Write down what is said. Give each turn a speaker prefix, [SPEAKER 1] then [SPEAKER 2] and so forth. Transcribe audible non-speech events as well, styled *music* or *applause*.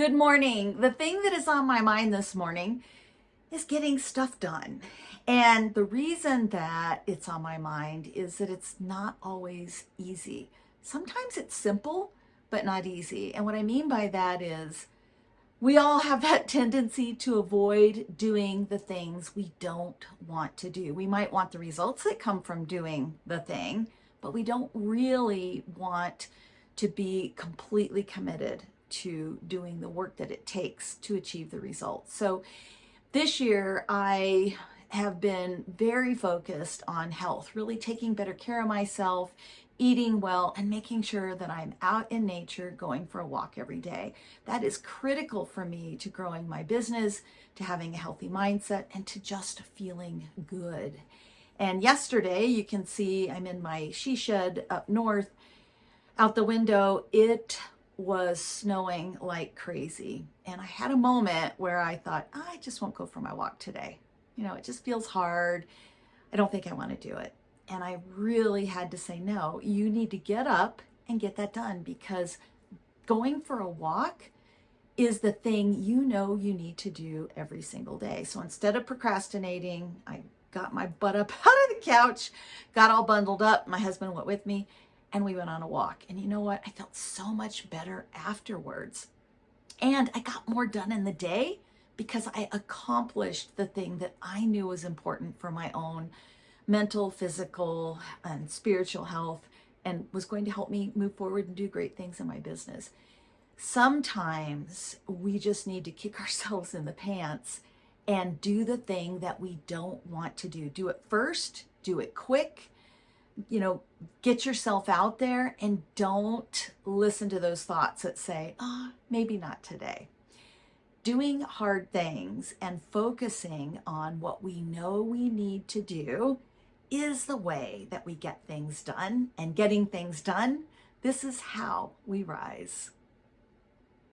[SPEAKER 1] Good morning. The thing that is on my mind this morning is getting stuff done. And the reason that it's on my mind is that it's not always easy. Sometimes it's simple, but not easy. And what I mean by that is we all have that tendency to avoid doing the things we don't want to do. We might want the results that come from doing the thing, but we don't really want to be completely committed to doing the work that it takes to achieve the results. So this year I have been very focused on health, really taking better care of myself, eating well, and making sure that I'm out in nature going for a walk every day. That is critical for me to growing my business, to having a healthy mindset, and to just feeling good. And yesterday, you can see I'm in my she shed up north. Out the window, it was snowing like crazy. And I had a moment where I thought, I just won't go for my walk today. You know, it just feels hard. I don't think I want to do it. And I really had to say, no, you need to get up and get that done because going for a walk is the thing you know you need to do every single day. So instead of procrastinating, I got my butt up *laughs* out of the couch, got all bundled up. My husband went with me and we went on a walk. And you know what? I felt so much better afterwards. And I got more done in the day because I accomplished the thing that I knew was important for my own mental, physical, and spiritual health and was going to help me move forward and do great things in my business. Sometimes we just need to kick *laughs* ourselves in the pants and do the thing that we don't want to do. Do it first, do it quick, you know, get yourself out there and don't listen to those thoughts that say, oh, maybe not today. Doing hard things and focusing on what we know we need to do is the way that we get things done and getting things done. This is how we rise.